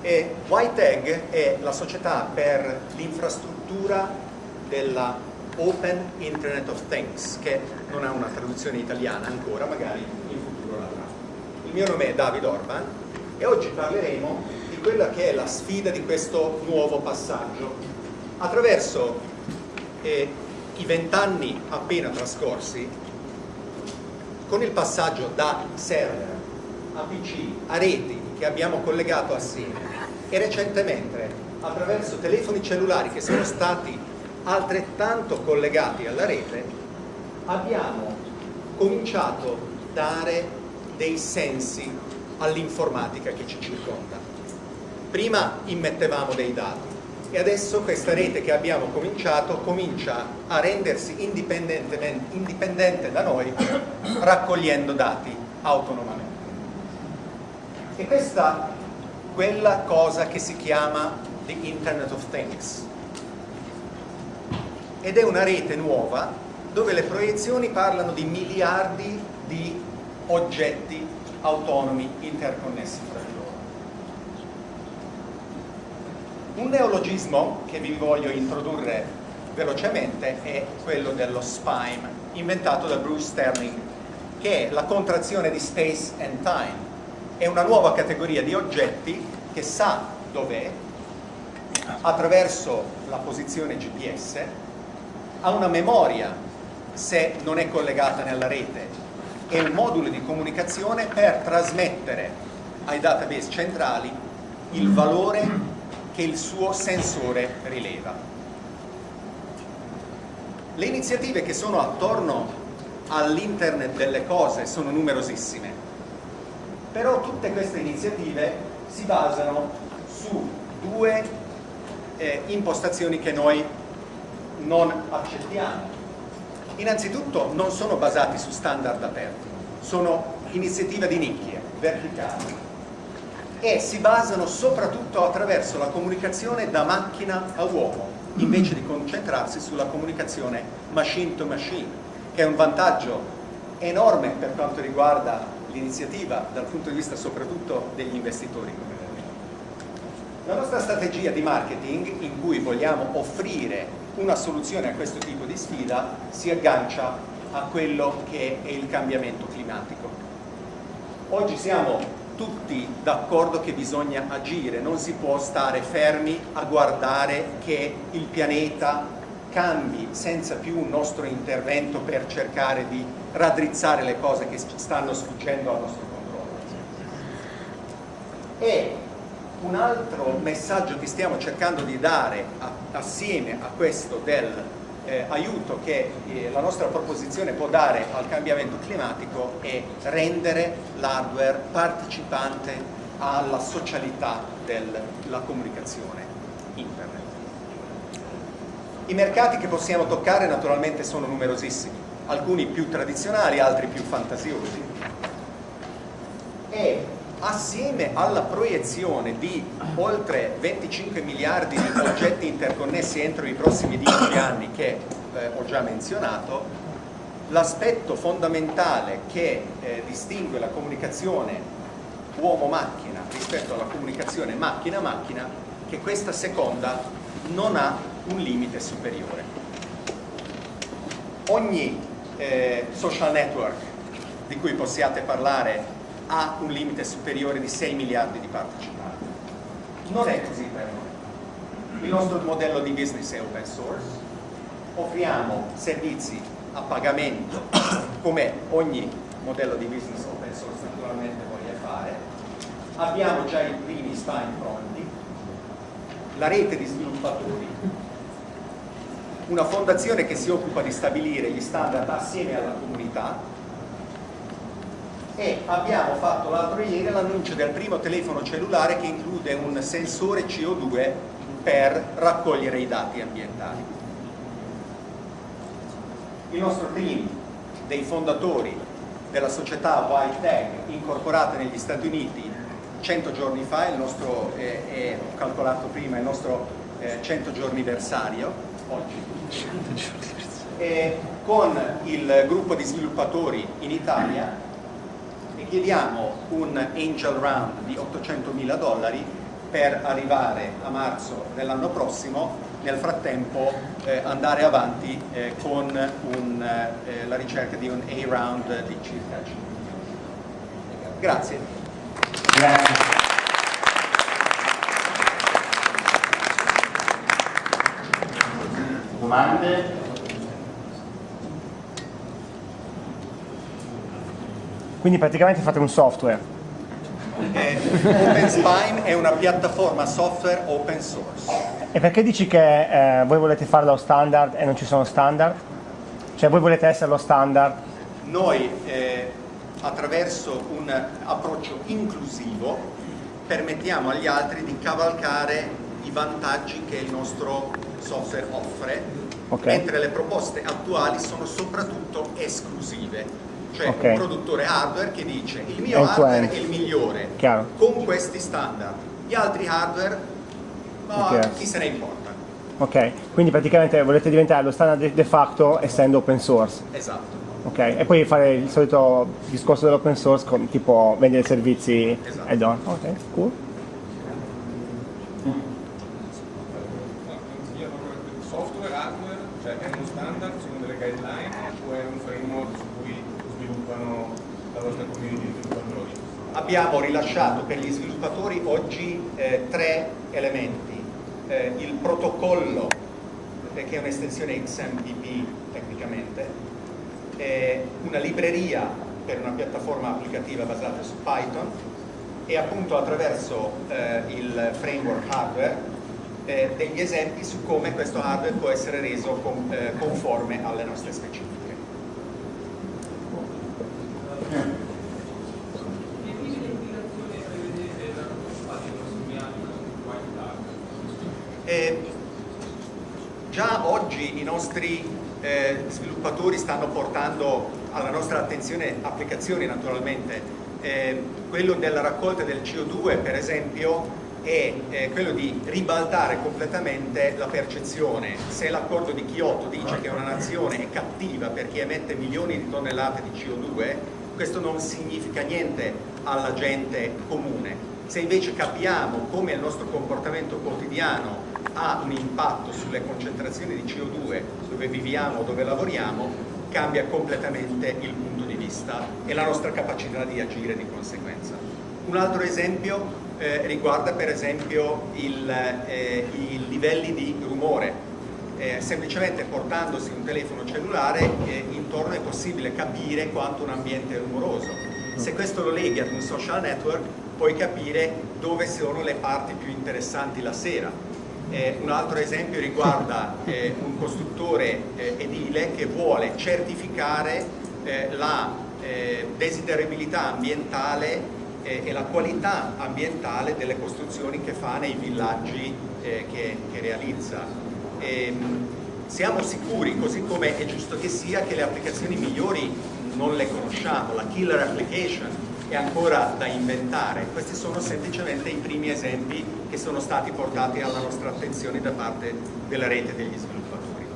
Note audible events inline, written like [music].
E YTEG è la società per l'infrastruttura della Open Internet of Things, che non ha una traduzione italiana ancora, magari in futuro l'avrà. Il mio nome è David Orban e oggi parleremo di quella che è la sfida di questo nuovo passaggio. Attraverso eh, i vent'anni appena trascorsi, con il passaggio da server a PC, a reti che abbiamo collegato assieme e recentemente attraverso telefoni cellulari che sono stati altrettanto collegati alla rete, abbiamo cominciato a dare dei sensi all'informatica che ci circonda. Prima immettevamo dei dati e adesso questa rete che abbiamo cominciato comincia a rendersi indipendente da noi raccogliendo dati autonomamente. E questa quella cosa che si chiama the Internet of Things ed è una rete nuova dove le proiezioni parlano di miliardi di oggetti autonomi interconnessi tra di loro. Un neologismo che vi voglio introdurre velocemente è quello dello SPIME, inventato da Bruce Sterling, che è la contrazione di Space and Time. È una nuova categoria di oggetti che sa dov'è attraverso la posizione GPS ha una memoria se non è collegata nella rete e un modulo di comunicazione per trasmettere ai database centrali il valore che il suo sensore rileva. Le iniziative che sono attorno all'internet delle cose sono numerosissime, però tutte queste iniziative si basano su due eh, impostazioni che noi non accettiamo. Innanzitutto non sono basati su standard aperti, sono iniziative di nicchie, verticali e si basano soprattutto attraverso la comunicazione da macchina a uomo invece di concentrarsi sulla comunicazione machine to machine che è un vantaggio enorme per quanto riguarda l'iniziativa dal punto di vista soprattutto degli investitori la nostra strategia di marketing in cui vogliamo offrire una soluzione a questo tipo di sfida si aggancia a quello che è il cambiamento climatico. Oggi siamo tutti d'accordo che bisogna agire, non si può stare fermi a guardare che il pianeta cambi senza più un nostro intervento per cercare di raddrizzare le cose che stanno sfuggendo al nostro controllo. E un altro messaggio che stiamo cercando di dare a, assieme a questo del eh, che eh, la nostra proposizione può dare al cambiamento climatico è rendere l'hardware partecipante alla socialità della comunicazione internet. I mercati che possiamo toccare naturalmente sono numerosissimi, alcuni più tradizionali, altri più fantasiosi. E assieme alla proiezione di oltre 25 miliardi di oggetti interconnessi entro i prossimi 10 anni che eh, ho già menzionato, l'aspetto fondamentale che eh, distingue la comunicazione uomo-macchina rispetto alla comunicazione macchina-macchina che questa seconda non ha un limite superiore. Ogni eh, social network di cui possiate parlare ha un limite superiore di 6 miliardi di partecipanti. Non è così per noi. Il nostro modello di business è open source, offriamo servizi a pagamento [coughs] come ogni modello di business open source naturalmente voglia fare, abbiamo già i primi spine pronti, la rete di sviluppatori, una fondazione che si occupa di stabilire gli standard assieme alla comunità e abbiamo fatto l'altro ieri l'annuncio del primo telefono cellulare che include un sensore CO2 per raccogliere i dati ambientali. Il nostro team dei fondatori della società YTEG incorporata negli Stati Uniti 100 giorni fa, il nostro, eh, è, ho calcolato prima, il nostro eh, 100 giorniversario oggi, e con il gruppo di sviluppatori in Italia chiediamo un angel round di 800 mila dollari per arrivare a marzo dell'anno prossimo, nel frattempo eh, andare avanti eh, con un, eh, la ricerca di un A-round di circa 5 Grazie. Grazie. Domande? Quindi praticamente fate un software. Eh, OpenSpine è una piattaforma software open source. E perché dici che eh, voi volete farlo standard e non ci sono standard? Cioè voi volete essere lo standard? Noi eh, attraverso un approccio inclusivo permettiamo agli altri di cavalcare i vantaggi che il nostro software offre, okay. mentre le proposte attuali sono soprattutto esclusive cioè okay. un produttore hardware che dice il mio end hardware è il migliore Chiaro. con questi standard, gli altri hardware oh, okay. chi se ne importa. Ok, quindi praticamente volete diventare lo standard de facto essendo open source. Esatto. Ok, e poi fare il solito discorso dell'open source con tipo vendere servizi esatto. add-on. Ok, cool. Software, hardware, cioè è uno standard, sono delle guideline o è un framework su cui sviluppano la vostra community di sviluppatori? Abbiamo rilasciato per gli sviluppatori oggi eh, tre elementi. Eh, il protocollo, che è un'estensione XMPP tecnicamente, eh, una libreria per una piattaforma applicativa basata su Python e appunto attraverso eh, il framework hardware eh, degli esempi su come questo hardware può essere reso con, eh, conforme alle nostre specifiche. Eh, già oggi i nostri eh, sviluppatori stanno portando alla nostra attenzione applicazioni naturalmente. Eh, quello della raccolta del CO2 per esempio è eh, quello di ribaltare completamente la percezione. Se l'accordo di Kyoto dice che una nazione è cattiva perché emette milioni di tonnellate di CO2, questo non significa niente alla gente comune. Se invece capiamo come il nostro comportamento quotidiano ha un impatto sulle concentrazioni di CO2 dove viviamo, dove lavoriamo, cambia completamente il punto di vista e la nostra capacità di agire di conseguenza. Un altro esempio eh, riguarda per esempio il, eh, i livelli di rumore. Eh, semplicemente portandosi un telefono cellulare eh, intorno è possibile capire quanto un ambiente è rumoroso. Se questo lo leghi ad un social network puoi capire dove sono le parti più interessanti la sera eh, un altro esempio riguarda [laughs] eh, un costruttore edile che vuole certificare la desiderabilità ambientale eh, e la qualità ambientale delle costruzioni che fa nei villaggi che, che, realizza. E, ehm, siamo sicuri, così come è giusto che sia, che le applicazioni migliori non le conosciamo, la killer application è ancora da inventare, questi sono semplicemente i primi esempi che sono stati portati alla nostra attenzione da parte della rete degli sviluppatori.